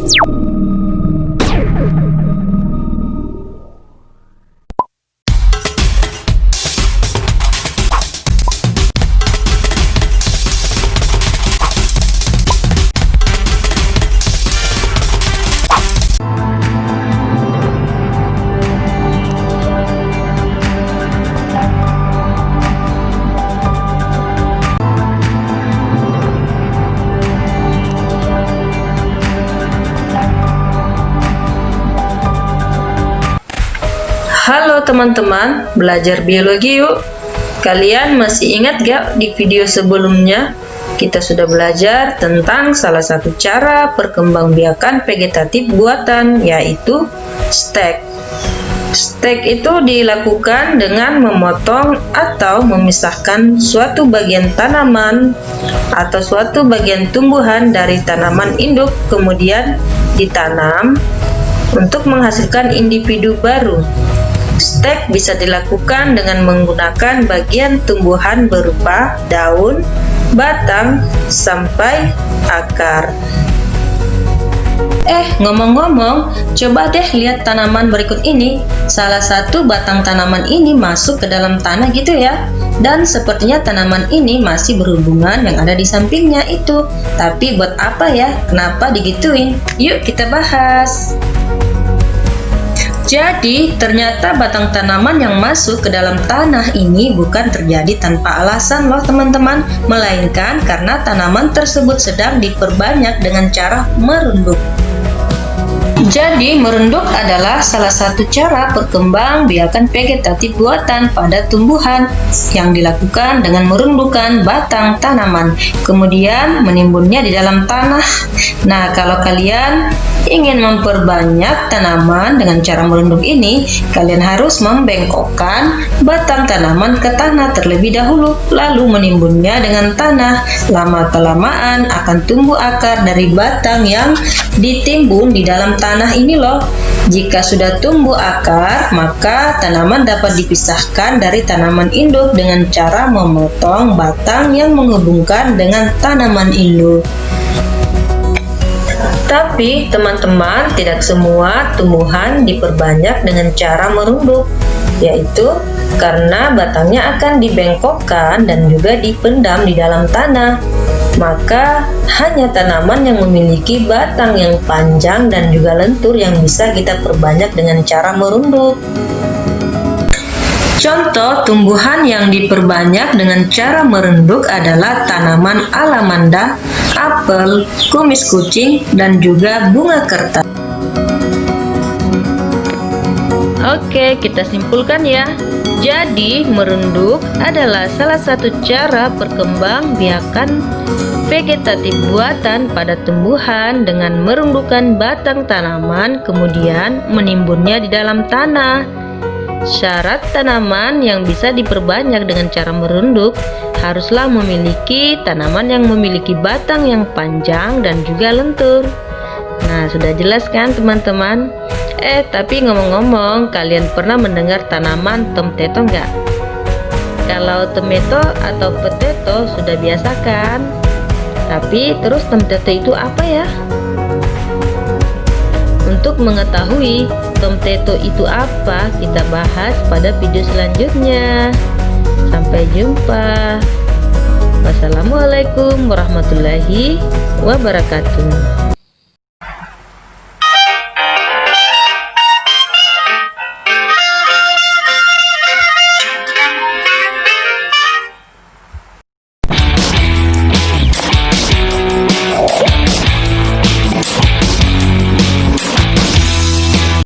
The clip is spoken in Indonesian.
you Halo teman-teman, belajar biologi yuk. Kalian masih ingat gak di video sebelumnya kita sudah belajar tentang salah satu cara perkembangbiakan vegetatif buatan yaitu stek. Stek itu dilakukan dengan memotong atau memisahkan suatu bagian tanaman atau suatu bagian tumbuhan dari tanaman induk kemudian ditanam untuk menghasilkan individu baru. Stek bisa dilakukan dengan menggunakan bagian tumbuhan berupa daun, batang, sampai akar. Eh, ngomong-ngomong, coba deh lihat tanaman berikut ini. Salah satu batang tanaman ini masuk ke dalam tanah gitu ya. Dan sepertinya tanaman ini masih berhubungan yang ada di sampingnya itu. Tapi buat apa ya? Kenapa digituin? Yuk kita bahas. Jadi, ternyata batang tanaman yang masuk ke dalam tanah ini bukan terjadi tanpa alasan loh teman-teman, melainkan karena tanaman tersebut sedang diperbanyak dengan cara merunduk. Jadi, merunduk adalah salah satu cara perkembang biakan vegetatif buatan pada tumbuhan yang dilakukan dengan merundukkan batang tanaman, kemudian menimbunnya di dalam tanah. Nah, kalau kalian ingin memperbanyak tanaman dengan cara merunduk ini, kalian harus membengkokkan batang tanaman ke tanah terlebih dahulu, lalu menimbunnya dengan tanah. Lama-kelamaan akan tumbuh akar dari batang yang ditimbun di dalam tanah ini loh. Jika sudah tumbuh akar, maka tanaman dapat dipisahkan dari tanaman induk dengan cara memotong batang yang menghubungkan dengan tanaman induk. Tapi teman-teman tidak semua tumbuhan diperbanyak dengan cara merunduk, yaitu karena batangnya akan dibengkokkan dan juga dipendam di dalam tanah. Maka hanya tanaman yang memiliki batang yang panjang dan juga lentur yang bisa kita perbanyak dengan cara merunduk. Contoh tumbuhan yang diperbanyak dengan cara merenduk adalah tanaman alamanda, apel, kumis kucing, dan juga bunga kertas. Oke, kita simpulkan ya. Jadi, merunduk adalah salah satu cara perkembang biakan vegetatif buatan pada tumbuhan dengan merundukkan batang tanaman kemudian menimbunnya di dalam tanah. Syarat tanaman yang bisa diperbanyak dengan cara merunduk haruslah memiliki tanaman yang memiliki batang yang panjang dan juga lentur. Nah, sudah jelas kan teman-teman? Eh, tapi ngomong-ngomong, kalian pernah mendengar tanaman tomteto enggak? Kalau tomato atau potato sudah biasa kan? Tapi terus tomteto itu apa ya? Untuk mengetahui tomteto itu apa, kita bahas pada video selanjutnya. Sampai jumpa. Wassalamualaikum warahmatullahi wabarakatuh.